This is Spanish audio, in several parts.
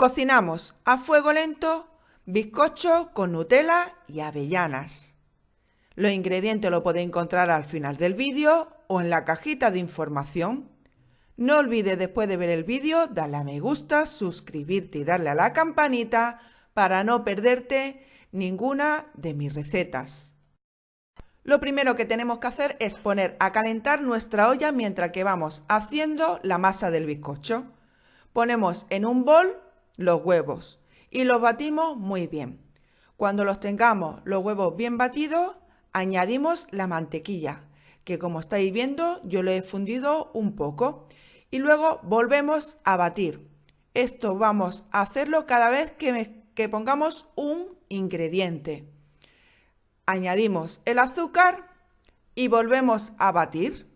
Cocinamos a fuego lento bizcocho con Nutella y avellanas. Los ingredientes los podéis encontrar al final del vídeo o en la cajita de información. No olvides después de ver el vídeo darle a me gusta, suscribirte y darle a la campanita para no perderte ninguna de mis recetas. Lo primero que tenemos que hacer es poner a calentar nuestra olla mientras que vamos haciendo la masa del bizcocho. Ponemos en un bol los huevos y los batimos muy bien. Cuando los tengamos los huevos bien batidos, añadimos la mantequilla, que como estáis viendo yo lo he fundido un poco. Y luego volvemos a batir. Esto vamos a hacerlo cada vez que, pongamos un ingrediente. Añadimos el azúcar y volvemos a batir.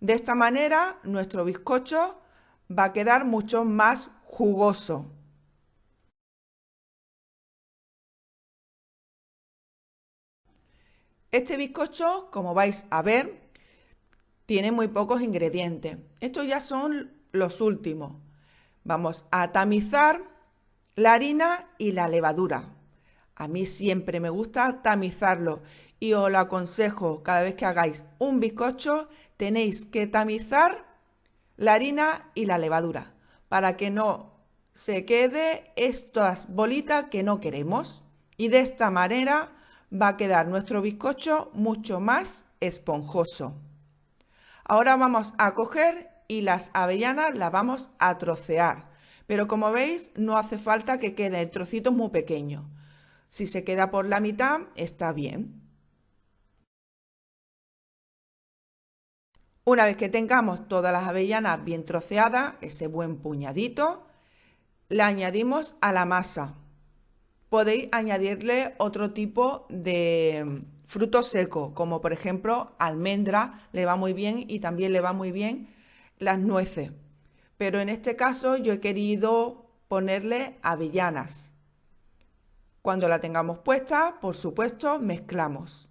De esta manera nuestro bizcocho va a quedar mucho más jugoso. Este bizcocho, como vais a ver, tiene muy pocos ingredientes. Estos ya son los últimos. Vamos a tamizar la harina y la levadura. A mí siempre me gusta tamizarlo y os lo aconsejo cada vez que hagáis un bizcocho tenéis que tamizar la harina y la levadura para que no se quede estas bolitas que no queremos y de esta manera va a quedar nuestro bizcocho mucho más esponjoso. Ahora vamos a coger y las avellanas las vamos a trocear. Pero como veis, no hace falta que quede trocitos muy pequeños. Si se queda por la mitad, está bien. Una vez que tengamos todas las avellanas bien troceadas, ese buen puñadito, la añadimos a la masa podéis añadirle otro tipo de fruto seco, como por ejemplo almendra, le va muy bien y también le va muy bien las nueces. Pero en este caso yo he querido ponerle avellanas. Cuando la tengamos puesta, por supuesto, mezclamos.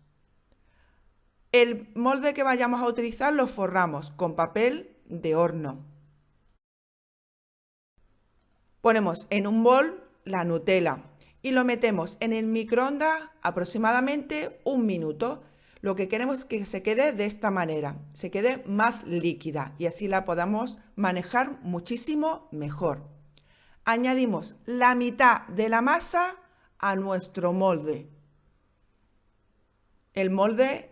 El molde que vayamos a utilizar lo forramos con papel de horno. Ponemos en un bol la Nutella, y lo metemos en el microondas aproximadamente un minuto. Lo que queremos es que se quede de esta manera, se quede más líquida y así la podamos manejar muchísimo mejor. Añadimos la mitad de la masa a nuestro molde. El molde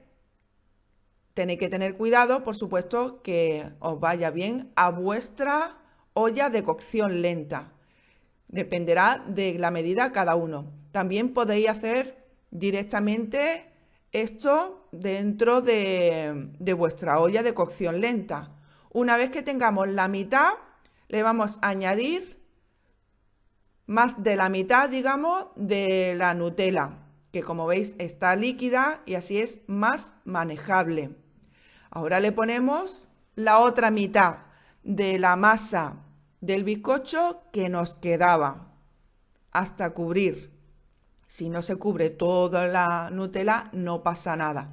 tenéis que tener cuidado, por supuesto, que os vaya bien a vuestra olla de cocción lenta. Dependerá de la medida cada uno. También podéis hacer directamente esto dentro de, de vuestra olla de cocción lenta. Una vez que tengamos la mitad, le vamos a añadir más de la mitad, digamos, de la Nutella, que como veis está líquida y así es más manejable. Ahora le ponemos la otra mitad de la masa del bizcocho que nos quedaba hasta cubrir. Si no se cubre toda la Nutella, no pasa nada.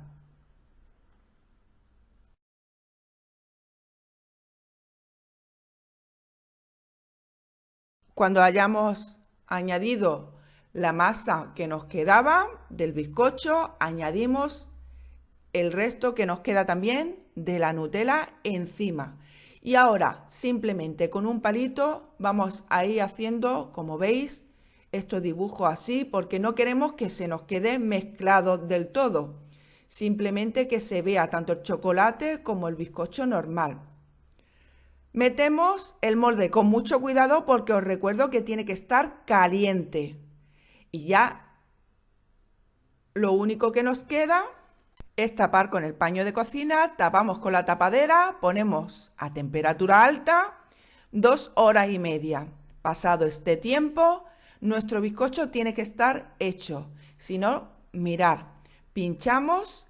Cuando hayamos añadido la masa que nos quedaba del bizcocho, añadimos el resto que nos queda también de la Nutella encima. Y ahora, simplemente con un palito, vamos a ir haciendo, como veis, estos dibujos así, porque no queremos que se nos quede mezclado del todo. Simplemente que se vea tanto el chocolate como el bizcocho normal. Metemos el molde con mucho cuidado porque os recuerdo que tiene que estar caliente. Y ya lo único que nos queda es tapar con el paño de cocina, tapamos con la tapadera, ponemos a temperatura alta dos horas y media. Pasado este tiempo, nuestro bizcocho tiene que estar hecho. Si no, mirar, pinchamos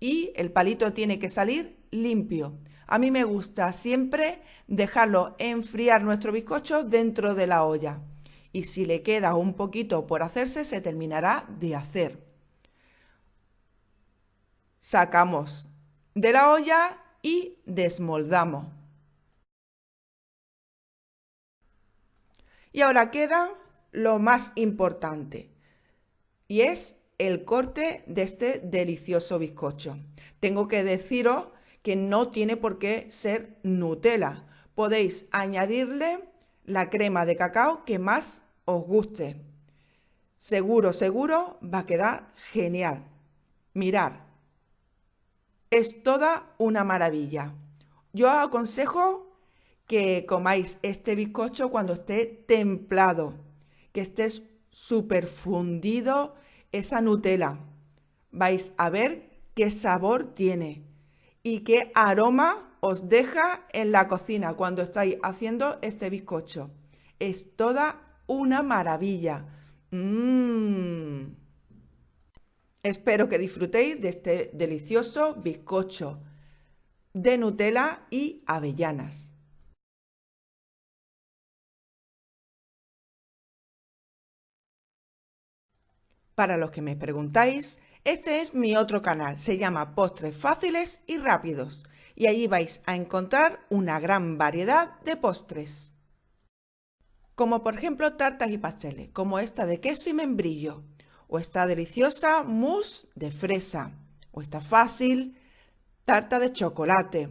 y el palito tiene que salir limpio. A mí me gusta siempre dejarlo enfriar nuestro bizcocho dentro de la olla. Y si le queda un poquito por hacerse, se terminará de hacer sacamos de la olla y desmoldamos. Y ahora queda lo más importante y es el corte de este delicioso bizcocho. Tengo que deciros que no tiene por qué ser Nutella. Podéis añadirle la crema de cacao que más os guste. Seguro, seguro va a quedar genial. Mirar, es toda una maravilla. Yo aconsejo que comáis este bizcocho cuando esté templado, que estés súper fundido esa Nutella. Vais a ver qué sabor tiene y qué aroma os deja en la cocina cuando estáis haciendo este bizcocho. Es toda una maravilla. Mmm. Espero que disfrutéis de este delicioso bizcocho de Nutella y avellanas. Para los que me preguntáis, este es mi otro canal, se llama Postres Fáciles y Rápidos y allí vais a encontrar una gran variedad de postres. Como por ejemplo tartas y pasteles, como esta de queso y membrillo, o esta deliciosa mousse de fresa, o esta fácil tarta de chocolate,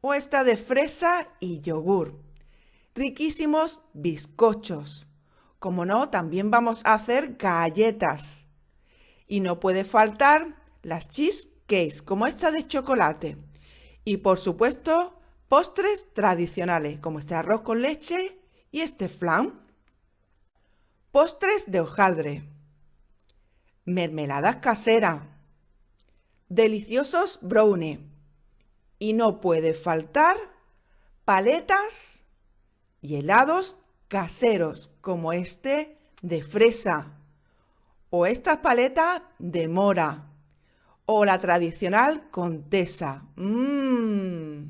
o esta de fresa y yogur. Riquísimos bizcochos, como no, también vamos a hacer galletas. Y no puede faltar las cheesecakes, como esta de chocolate. Y por supuesto, postres tradicionales, como este arroz con leche y este flan. Postres de hojaldre. Mermeladas caseras. Deliciosos brownies. Y no puede faltar paletas y helados caseros como este de fresa o estas paletas de mora o la tradicional contesa. Mmm.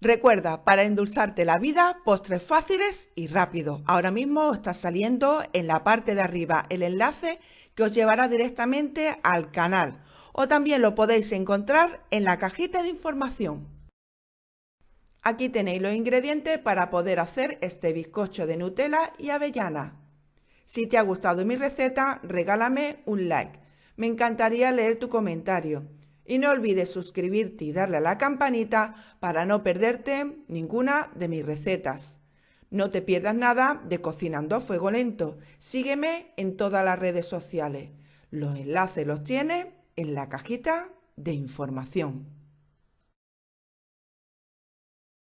Recuerda, para endulzarte la vida, postres fáciles y rápidos. Ahora mismo está saliendo en la parte de arriba el enlace que os llevará directamente al canal o también lo podéis encontrar en la cajita de información. Aquí tenéis los ingredientes para poder hacer este bizcocho de Nutella y avellana. Si te ha gustado mi receta, regálame un like. Me encantaría leer tu comentario. Y no olvides suscribirte y darle a la campanita para no perderte ninguna de mis recetas. No te pierdas nada de Cocinando a Fuego Lento. Sígueme en todas las redes sociales. Los enlaces los tienes en la cajita de información.